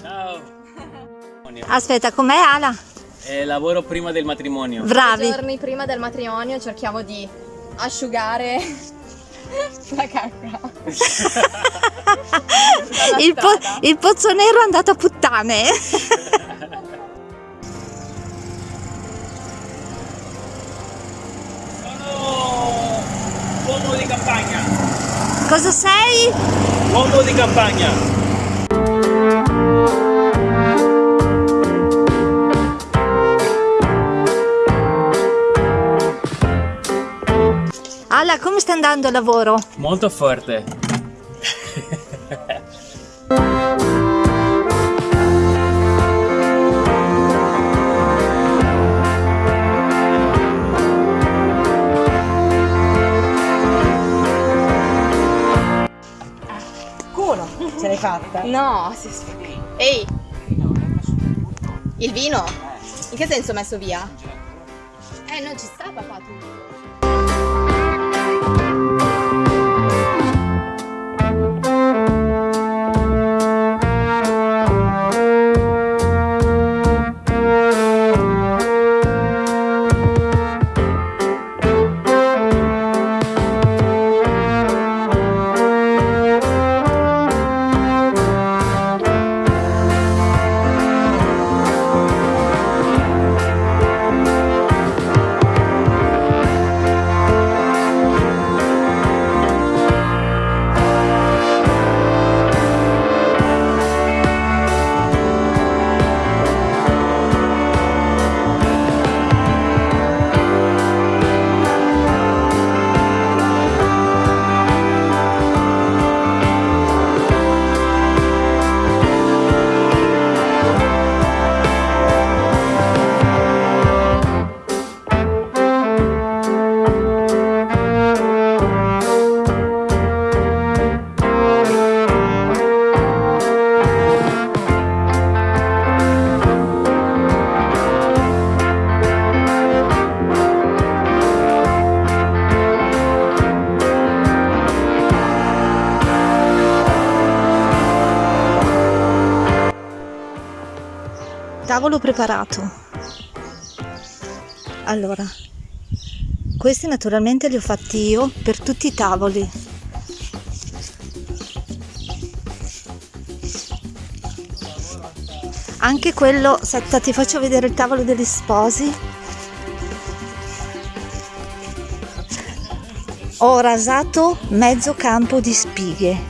Ciao! Aspetta, com'è Ala? Eh, lavoro prima del matrimonio. Bravi! giorni prima del matrimonio cerchiamo di asciugare la cacca. il, po il pozzo nero è andato a puttane! Sono uomo di campagna. Cosa sei? Uomo di campagna. Ala, come sta andando il lavoro? Molto forte. Fatta. No, si Ehi! Il vino? In che senso messo via? Eh, non ci sta papà tu. Tavolo preparato. Allora, questi naturalmente li ho fatti io per tutti i tavoli. Anche quello, aspetta, ti faccio vedere il tavolo degli sposi. Ho rasato mezzo campo di spighe.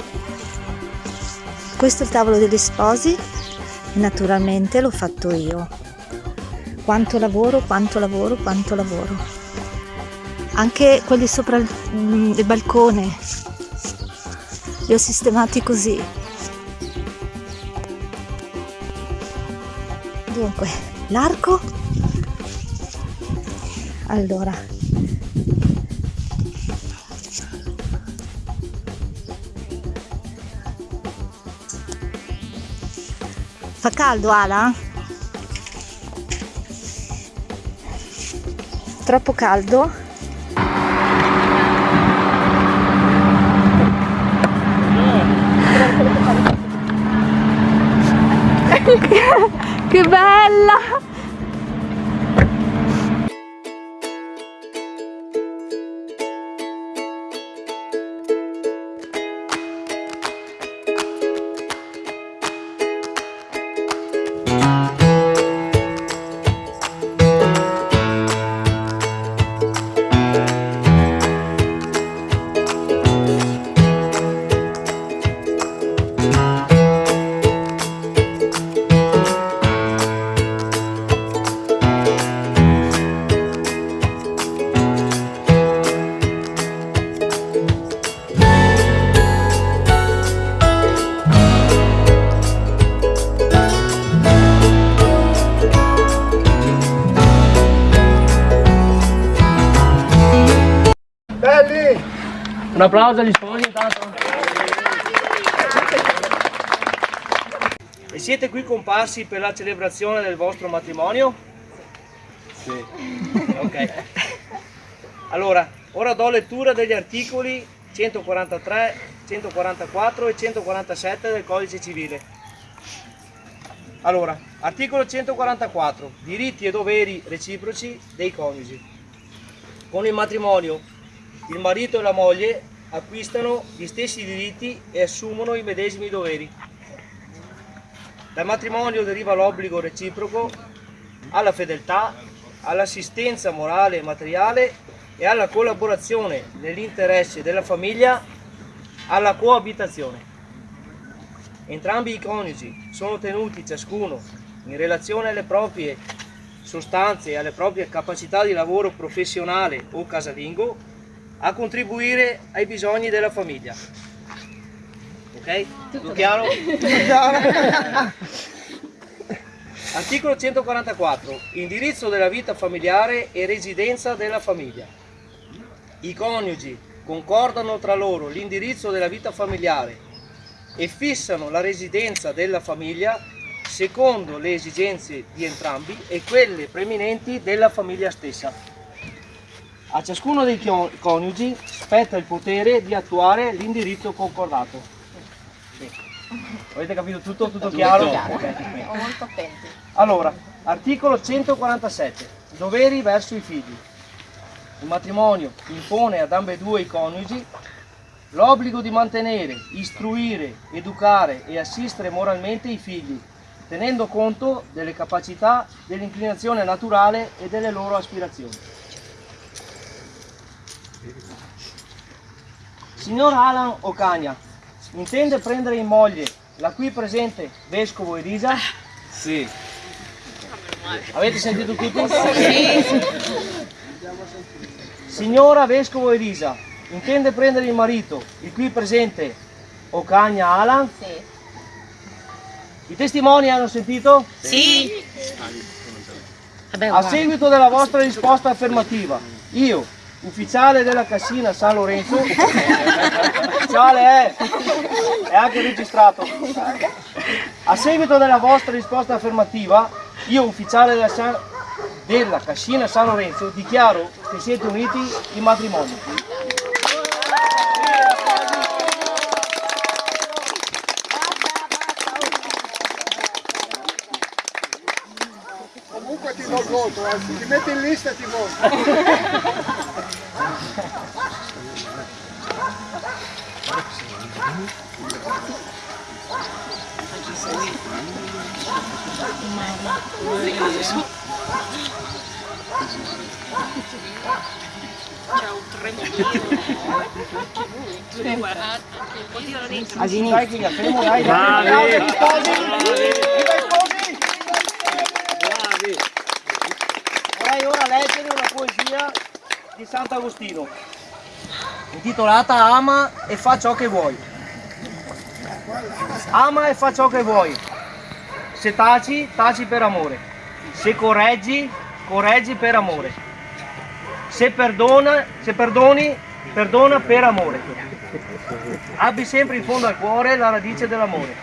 Questo è il tavolo degli sposi naturalmente l'ho fatto io. Quanto lavoro quanto lavoro quanto lavoro. Anche quelli sopra il, mm, il balcone. Li ho sistemati così. Dunque l'arco. Allora Fa caldo Ala? Troppo caldo? che bella! Un applauso agli sposi intanto. E siete qui comparsi per la celebrazione del vostro matrimonio? Sì. Ok. Allora, ora do lettura degli articoli 143, 144 e 147 del codice civile. Allora, articolo 144, diritti e doveri reciproci dei coniugi. Con il matrimonio, il marito e la moglie acquistano gli stessi diritti e assumono i medesimi doveri. Dal matrimonio deriva l'obbligo reciproco alla fedeltà, all'assistenza morale e materiale e alla collaborazione nell'interesse della famiglia, alla coabitazione. Entrambi i coniugi sono tenuti ciascuno in relazione alle proprie sostanze e alle proprie capacità di lavoro professionale o casalingo a contribuire ai bisogni della famiglia. Ok? Tutto chiaro? Articolo 144. Indirizzo della vita familiare e residenza della famiglia. I coniugi concordano tra loro l'indirizzo della vita familiare e fissano la residenza della famiglia secondo le esigenze di entrambi e quelle preminenti della famiglia stessa. A ciascuno dei coniugi spetta il potere di attuare l'indirizzo concordato. Sì. Avete capito tutto? Tutto chiaro? Chiaro. Siamo molto attenti. Allora, articolo 147, doveri verso i figli. Il matrimonio impone ad ambedue i coniugi l'obbligo di mantenere, istruire, educare e assistere moralmente i figli, tenendo conto delle capacità, dell'inclinazione naturale e delle loro aspirazioni. Signor Alan Ocagna, intende prendere in moglie la qui presente vescovo Elisa? Sì. Avete sentito tutti? Sì. Signora Vescovo Elisa, intende prendere il marito, il qui presente Ocagna Alan? Sì. I testimoni hanno sentito? Sì. A seguito della vostra risposta affermativa, io, ufficiale della Cassina San Lorenzo, ufficiale è, è anche registrato, a seguito della vostra risposta affermativa, io, ufficiale della, San- della Cascina San Lorenzo, dichiaro che siete uniti in matrimonio. Comunque ti do il voto, eh. ti metti in lista ti voto. Dai, Chiga, fermo, dai, dai, Bravi. dai, sposi, viva i sposi! Vorrei ora leggere una poesia di Sant'Agostino, intitolata Ama e fa ciò che vuoi. Ama e fa ciò che vuoi. Se taci, taci per amore. Se correggi, correggi per amore. Se perdona, se perdoni, perdona per amore. Abbi sempre in fondo al cuore la radice dell'amore.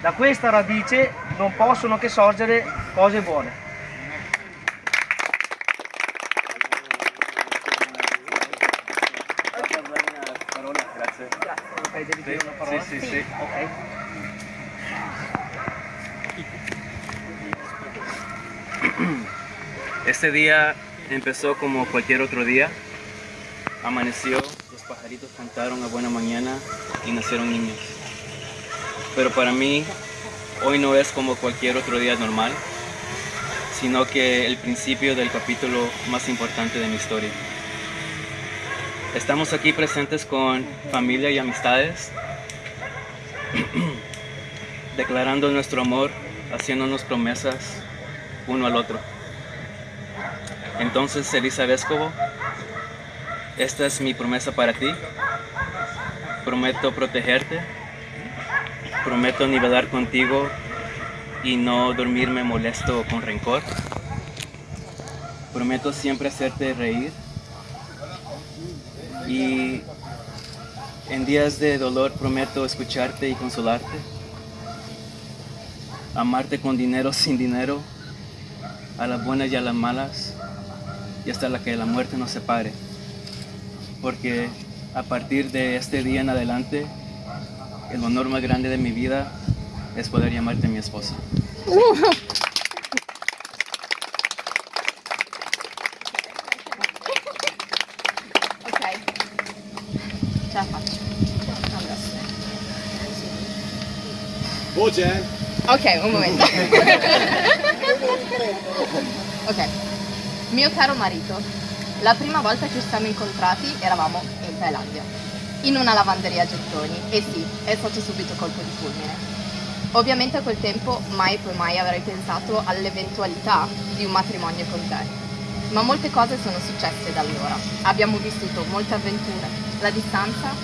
Da questa radice non possono che sorgere cose buone. Ok, devi dire una parola? Sì, sì, sì. Ok. Este día empezó como cualquier otro día. Amaneció, los pajaritos cantaron a buena mañana y nacieron niños. Pero para mí, hoy no es como cualquier otro día normal, sino que el principio del capítulo más importante de mi historia. Estamos aquí presentes con familia y amistades, declarando nuestro amor, haciéndonos promesas uno al otro. Entonces, Elisa Vescovo, esta es mi promesa para ti. Prometo protegerte, prometo nivelar contigo y no dormirme molesto con rencor. Prometo siempre hacerte reír y en días de dolor prometo escucharte y consolarte. Amarte con dinero, sin dinero, a las buenas y a las malas, y hasta la que la muerte nos separe. Porque a partir de este día en adelante, el honor más grande de mi vida es poder llamarte mi esposa. Voce? Ok, un momento. ok. Mio caro marito, la prima volta che ci siamo incontrati eravamo in Thailandia, in una lavanderia a gettoni. E sì, è stato subito colpo di fulmine. Ovviamente a quel tempo mai e poi mai avrei pensato all'eventualità di un matrimonio con te. Ma molte cose sono successe da allora. Abbiamo vissuto molte avventure. La distanza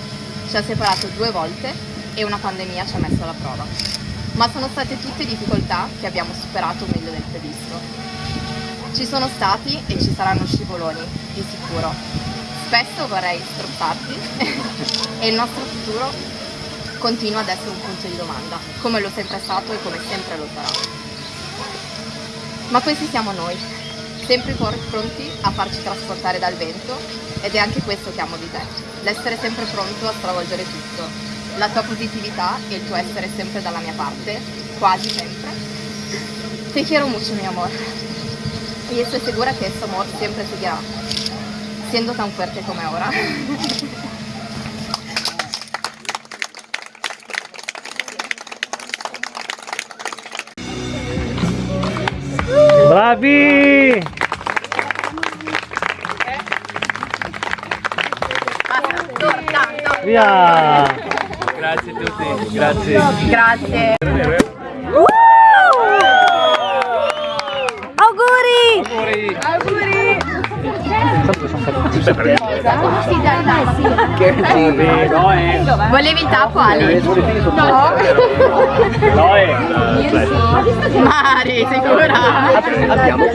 ci ha separato due volte e una pandemia ci ha messo alla prova. Ma sono state tutte difficoltà che abbiamo superato meglio del previsto. Ci sono stati e ci saranno scivoloni, di sicuro. Spesso vorrei strozzarti e il nostro futuro continua ad essere un punto di domanda, come lo sempre stato e come sempre lo sarà. Ma questi siamo noi, sempre pronti a farci trasportare dal vento ed è anche questo che amo di te, l'essere sempre pronto a stravolgere tutto, la tua positività e il tuo essere sempre dalla mia parte, quasi sempre. Te quiero mucho mi amor y estoy segura que este amor siempre seguirá siendo tan fuerte como ahora. Bravi! Via! Grazie a tutti, grazie. Grazie. Auguri! Volevi il tappo Ali? No. Mari, sicura? Abbiamo.